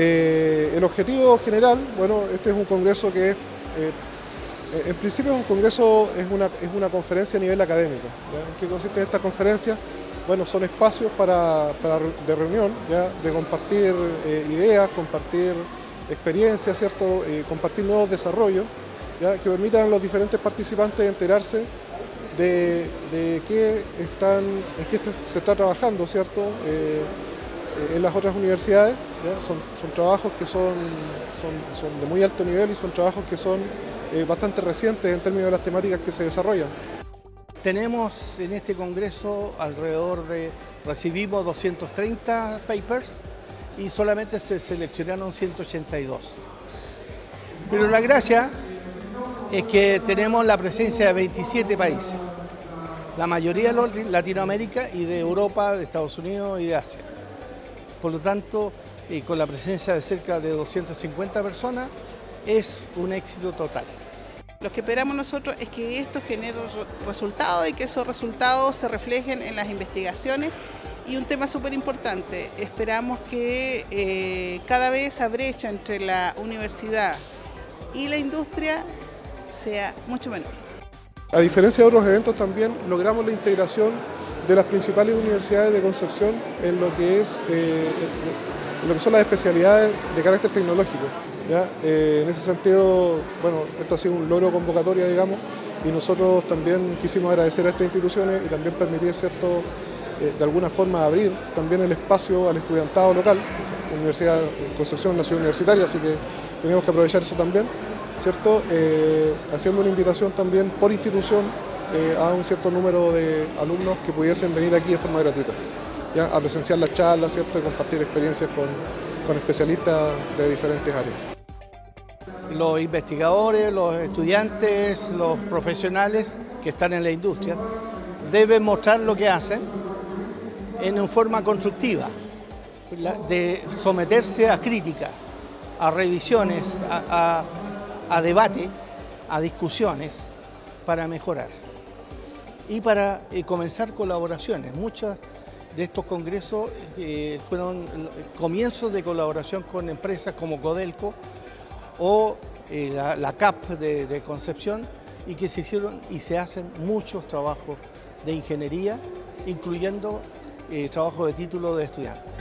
Eh, el objetivo general, bueno, este es un congreso que es, eh, en principio es un congreso, es una, es una conferencia a nivel académico. ¿En qué consiste esta conferencia? Bueno, son espacios para, de reunión, ¿ya? de compartir eh, ideas, compartir experiencias, ¿cierto? compartir nuevos desarrollos, ¿ya? que permitan a los diferentes participantes enterarse de, de qué están, en qué se está trabajando, ¿cierto? Eh, en las otras universidades. Son, son, trabajos que son, son, de muy alto nivel y son trabajos que son eh, bastante recientes en términos de las temáticas que se desarrollan. Tenemos en este congreso alrededor de, recibimos 230 papers y solamente se seleccionaron 182. Pero la gracia es que tenemos la presencia de 27 países, la mayoría de Latinoamérica y de Europa, de Estados Unidos y de Asia. Por lo tanto, con la presencia de cerca de 250 personas, es un éxito total. Lo que esperamos nosotros es que esto genere resultados y que esos resultados se reflejen en las investigaciones y un tema súper importante, esperamos que eh, cada vez esa brecha entre la universidad y la industria sea mucho menor. A diferencia de otros eventos también logramos la integración de las principales universidades de Concepción en lo que, es, eh, lo que son las especialidades de carácter tecnológico. Eh, en ese sentido, bueno, esto ha sido un logro convocatoria, digamos, y nosotros también quisimos agradecer a estas instituciones y también permitir, ¿cierto?, eh, de alguna forma abrir también el espacio al estudiantado local. Universidad Concepción es ciudad universitaria, así que tenemos que aprovechar eso también, ¿cierto? haciendo una invitación también por institución eh, a un cierto número de alumnos que pudiesen venir aquí de forma gratuita, a presenciar las charlas ¿cierto? y compartir experiencias con, con especialistas de diferentes áreas. Los investigadores, los estudiantes, los profesionales que están en la industria deben mostrar lo que hacen en una forma constructiva, de someterse a crítica, a revisiones, a debate, a discusiones para mejorar y para eh, comenzar colaboraciones. Muchos de estos congresos eh, fueron comienzos de colaboración con empresas como Codelco o eh, la, CAP de, Concepción y que se hicieron y se hacen muchos trabajos de ingeniería, incluyendo trabajo de título de estudiantes.